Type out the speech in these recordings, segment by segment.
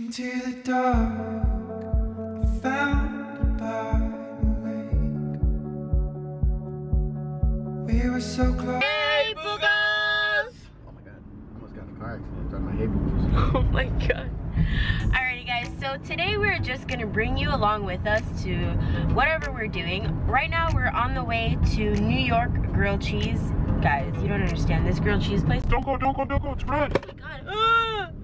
Into the dark, I found by the lake. We were so close. Hey, boogers! Oh my god, I almost got in a car accident driving my hay boots. Oh my god. Alrighty guys, so today we're just gonna bring you along with us to whatever we're doing. Right now we're on the way to New York grilled cheese. Guys, you don't understand this grilled cheese place. Don't go, don't go, don't go, it's red. Oh my god. Ah!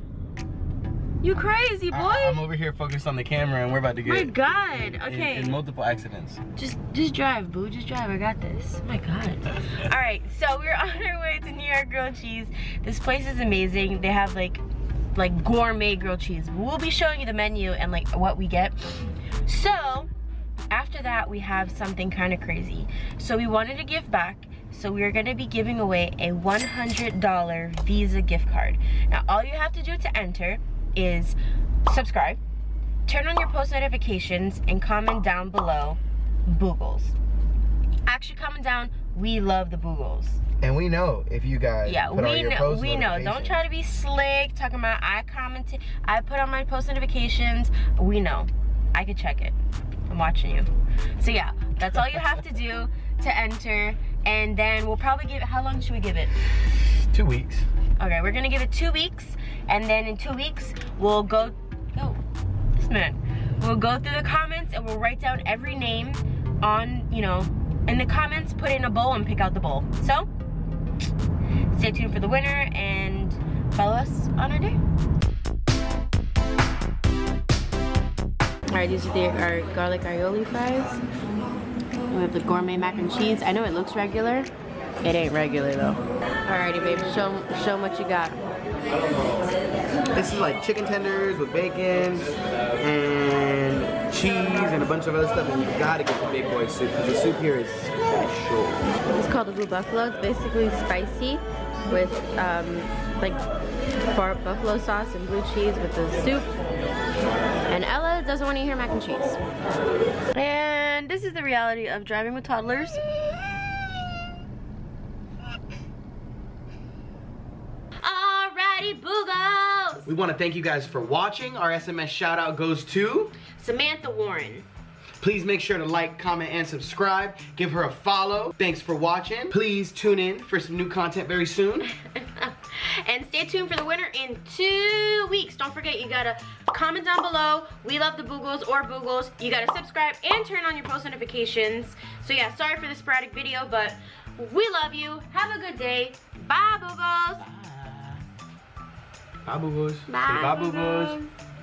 You crazy boy? I, am over here focused on the camera and we're about to get my god. in- Okay. in, multiple accidents. Just just drive, boo. Just drive. I got this. Oh my god. All right, so we're on our way to New York grilled cheese. This place is amazing. They have like like gourmet grilled cheese. We'll be showing you the menu and like what we get. So after that, we have something kind of crazy. So we wanted to give back. So we're gonna be giving away a $100 Visa gift card. Now all you have to do to enter is subscribe, turn on your post notifications, and comment down below Boogles. Actually comment down, we love the Boogles. And we know if you guys Yeah, put on we know, we know. Don't try to be slick, talking about I commented, I put on my post notifications. We know. I could check it. I'm watching you. So yeah, that's all you have to do to enter. And then we'll probably give it, how long should we give it? Two weeks. Okay, we're gonna give it two weeks, and then in two weeks, we'll go, oh, this man. We'll go through the comments and we'll write down every name on, you know, in the comments, put it in a bowl and pick out the bowl. So, stay tuned for the winner and follow us on our day. All right, these are the, our garlic aioli fries. We have the gourmet mac and cheese. I know it looks regular. It ain't regular though. Alrighty, babe, show, show 'em what you got. This is like chicken tenders with bacon and cheese and a bunch of other stuff. And you gotta get the big boy soup because the soup here is special. It's called the Blue Buffalo. It's basically spicy with um, like bar buffalo sauce and blue cheese with the soup. And Ella doesn't want to eat her mac and cheese. And this is the reality of driving with toddlers. We want to thank you guys for watching. Our SMS shout out goes to. Samantha Warren. Please make sure to like, comment, and subscribe. Give her a follow. Thanks for watching. Please tune in for some new content very soon. and stay tuned for the winner in two weeks. Don't forget, you gotta comment down below. We love the Boogles or Boogles. You gotta subscribe and turn on your post notifications. So yeah, sorry for the sporadic video, but we love you. Have a good day. Bye, Boogles. Bye, boo boos. Bye, Say bye, boo boos. Boogles.